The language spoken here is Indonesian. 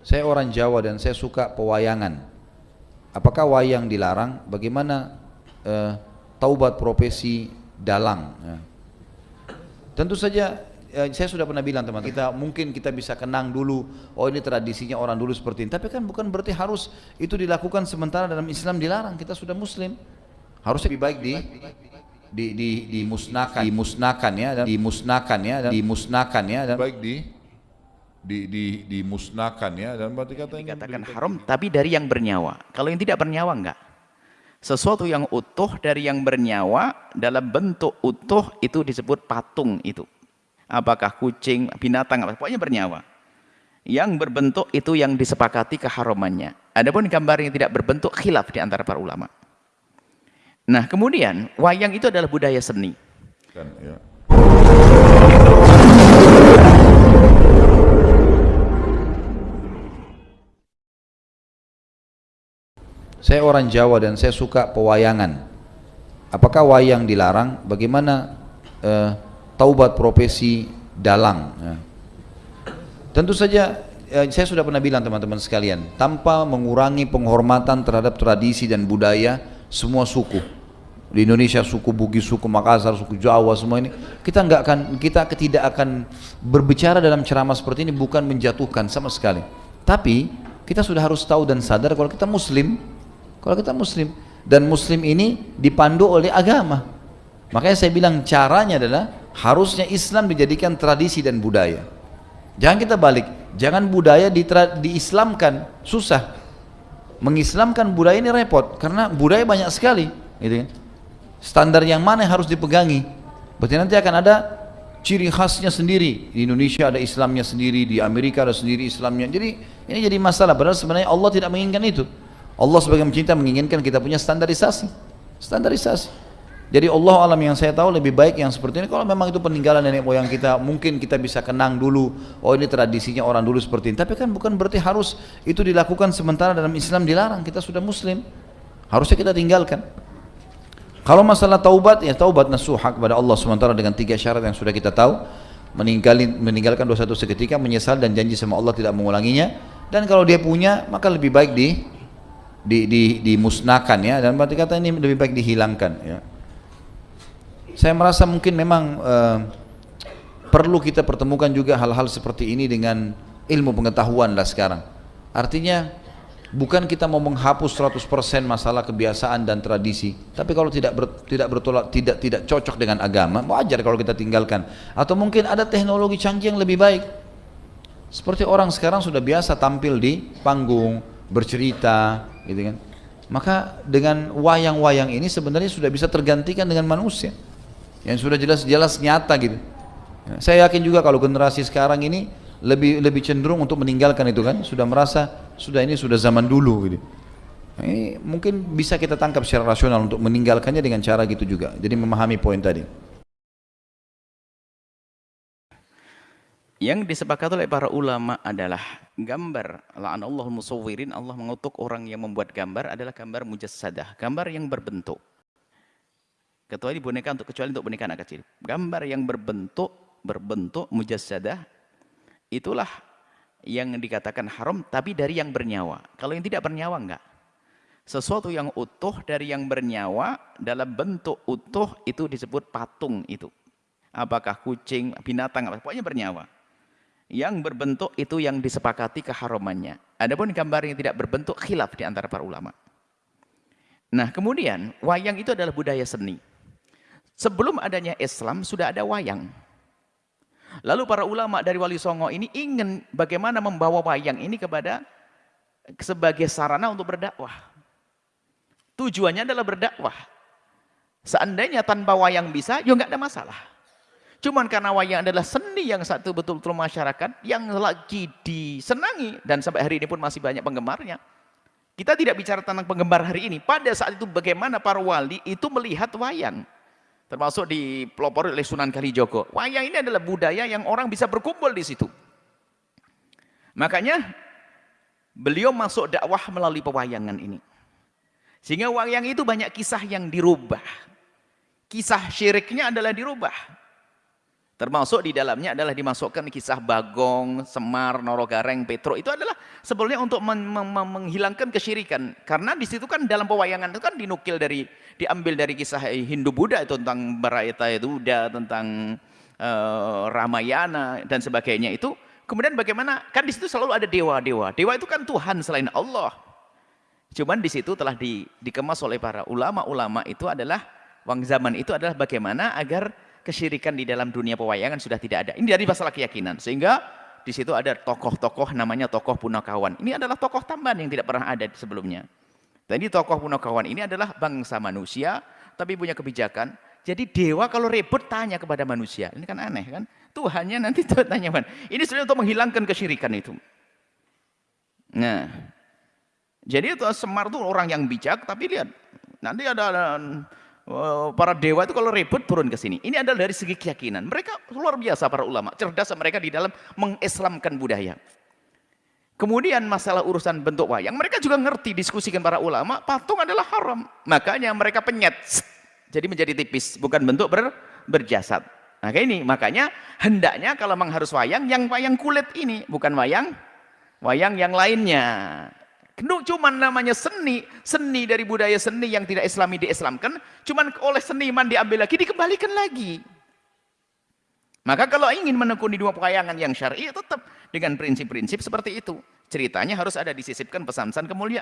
Saya orang Jawa dan saya suka pewayangan. Apakah wayang dilarang? Bagaimana eh, taubat profesi dalang? Ya. Tentu saja eh, saya sudah pernah bilang teman kita mungkin kita bisa kenang dulu oh ini tradisinya orang dulu seperti ini tapi kan bukan berarti harus itu dilakukan sementara dalam Islam dilarang kita sudah muslim harusnya lebih baik di di di dimusnahkan dimusnahkan ya dan dimusnahkan ya dan dimusnahkan ya dan baik di di di dimusnahkan ya dan berarti kata dikatakan haram tapi dari yang bernyawa kalau yang tidak bernyawa enggak sesuatu yang utuh dari yang bernyawa dalam bentuk utuh itu disebut patung itu apakah kucing, binatang, apa pokoknya bernyawa. Yang berbentuk itu yang disepakati keharamannya. Adapun gambar yang tidak berbentuk khilaf di antara para ulama. Nah, kemudian wayang itu adalah budaya seni. Kan, ya. Saya orang Jawa dan saya suka pewayangan. Apakah wayang dilarang? Bagaimana eh, taubat profesi dalang. Ya. Tentu saja ya, saya sudah pernah bilang teman-teman sekalian, tanpa mengurangi penghormatan terhadap tradisi dan budaya semua suku di Indonesia suku Bugis, suku Makassar, suku Jawa semua ini kita nggak akan kita tidak akan berbicara dalam ceramah seperti ini bukan menjatuhkan sama sekali. Tapi kita sudah harus tahu dan sadar kalau kita Muslim, kalau kita Muslim dan Muslim ini dipandu oleh agama. Makanya saya bilang caranya adalah harusnya Islam dijadikan tradisi dan budaya. Jangan kita balik jangan budaya di diislamkan susah. Mengislamkan budaya ini repot karena budaya banyak sekali gitu kan. Standar yang mana yang harus dipegangi? Berarti nanti akan ada ciri khasnya sendiri. Di Indonesia ada Islamnya sendiri di Amerika ada sendiri Islamnya. Jadi ini jadi masalah padahal sebenarnya Allah tidak menginginkan itu Allah sebagai mencinta menginginkan kita punya standarisasi. Standarisasi. Jadi Allah alam yang saya tahu lebih baik yang seperti ini. Kalau memang itu peninggalan nenek moyang kita mungkin kita bisa kenang dulu. Oh ini tradisinya orang dulu seperti ini. Tapi kan bukan berarti harus itu dilakukan sementara dalam Islam dilarang. Kita sudah muslim. Harusnya kita tinggalkan. Kalau masalah taubat ya taubat nasuha kepada Allah sementara dengan tiga syarat yang sudah kita tahu. Meninggalin, meninggalkan dosa itu seketika menyesal dan janji sama Allah tidak mengulanginya. Dan kalau dia punya maka lebih baik di di, di dimusnahkan ya dan berarti kata ini lebih baik dihilangkan ya saya merasa mungkin memang uh, perlu kita pertemukan juga hal-hal seperti ini dengan ilmu pengetahuan lah sekarang. Artinya bukan kita mau menghapus 100% masalah kebiasaan dan tradisi, tapi kalau tidak ber, tidak bertolak tidak tidak cocok dengan agama, wajar kalau kita tinggalkan. Atau mungkin ada teknologi canggih yang lebih baik. Seperti orang sekarang sudah biasa tampil di panggung, bercerita, gitu kan. Maka dengan wayang-wayang ini sebenarnya sudah bisa tergantikan dengan manusia yang sudah jelas-jelas nyata gitu. Ya, saya yakin juga kalau generasi sekarang ini lebih lebih cenderung untuk meninggalkan itu kan, sudah merasa sudah ini sudah zaman dulu gitu. Nah, ini mungkin bisa kita tangkap secara rasional untuk meninggalkannya dengan cara gitu juga. Jadi memahami poin tadi. Yang disepakati oleh para ulama adalah gambar la'anallahu musawwirin Allah mengutuk orang yang membuat gambar adalah gambar mujassadah, gambar yang berbentuk. Kecuali boneka untuk kecuali untuk boneka anak kecil. Gambar yang berbentuk berbentuk mujassadah itulah yang dikatakan haram tapi dari yang bernyawa. Kalau yang tidak bernyawa enggak. Sesuatu yang utuh dari yang bernyawa dalam bentuk utuh itu disebut patung itu. Apakah kucing, binatang, apa pokoknya bernyawa. Yang berbentuk itu yang disepakati keharamannya. Adapun gambar yang tidak berbentuk khilaf di antara para ulama. Nah, kemudian wayang itu adalah budaya seni. Sebelum adanya Islam sudah ada wayang. Lalu para ulama dari Wali Songo ini ingin bagaimana membawa wayang ini kepada sebagai sarana untuk berdakwah. Tujuannya adalah berdakwah. Seandainya tanpa wayang bisa, ya nggak ada masalah. Cuman karena wayang adalah seni yang satu betul-betul masyarakat yang lagi disenangi dan sampai hari ini pun masih banyak penggemarnya. Kita tidak bicara tentang penggemar hari ini. Pada saat itu bagaimana para wali itu melihat wayang termasuk di pelopor oleh Sunan Kalijogo. Wayang ini adalah budaya yang orang bisa berkumpul di situ. Makanya beliau masuk dakwah melalui pewayangan ini. Sehingga wayang itu banyak kisah yang dirubah. Kisah syiriknya adalah dirubah. Termasuk di dalamnya adalah dimasukkan kisah Bagong, Semar, Norogareng, Petro. Itu adalah sebetulnya untuk men men menghilangkan kesyirikan. Karena di situ kan dalam pewayangan itu kan dinukil dari diambil dari kisah Hindu Buddha itu tentang Barayata Duda, tentang uh, Ramayana dan sebagainya itu. Kemudian bagaimana? Kan di situ selalu ada dewa-dewa. Dewa itu kan Tuhan selain Allah. Cuman di situ telah di, dikemas oleh para ulama-ulama itu adalah wang zaman itu adalah bagaimana agar kesyirikan di dalam dunia pewayangan sudah tidak ada. Ini dari masalah keyakinan. Sehingga di situ ada tokoh-tokoh namanya tokoh punakawan. Ini adalah tokoh tambahan yang tidak pernah ada sebelumnya. Ini tokoh punakawan ini adalah bangsa manusia, tapi punya kebijakan. Jadi dewa kalau ribut tanya kepada manusia. Ini kan aneh kan? Tuhannya nanti tanya. Ini sebenarnya untuk menghilangkan kesyirikan itu. Nah, jadi itu Semar itu orang yang bijak, tapi lihat nanti ada para dewa itu kalau ribut turun ke sini. Ini adalah dari segi keyakinan. Mereka luar biasa para ulama. Cerdas mereka di dalam mengislamkan budaya. Kemudian masalah urusan bentuk wayang. Mereka juga ngerti diskusikan para ulama. Patung adalah haram. Makanya mereka penyet. Jadi menjadi tipis. Bukan bentuk ber, berjasad. Nah ini makanya hendaknya kalau memang harus wayang. Yang wayang kulit ini. Bukan wayang wayang yang lainnya. Cuma namanya seni, seni dari budaya seni yang tidak islami diislamkan, cuman oleh seniman diambil lagi, dikembalikan lagi. Maka kalau ingin menekuni dua pewayangan yang syar'i, tetap dengan prinsip-prinsip seperti itu. Ceritanya harus ada disisipkan pesan-pesan kemuliaan.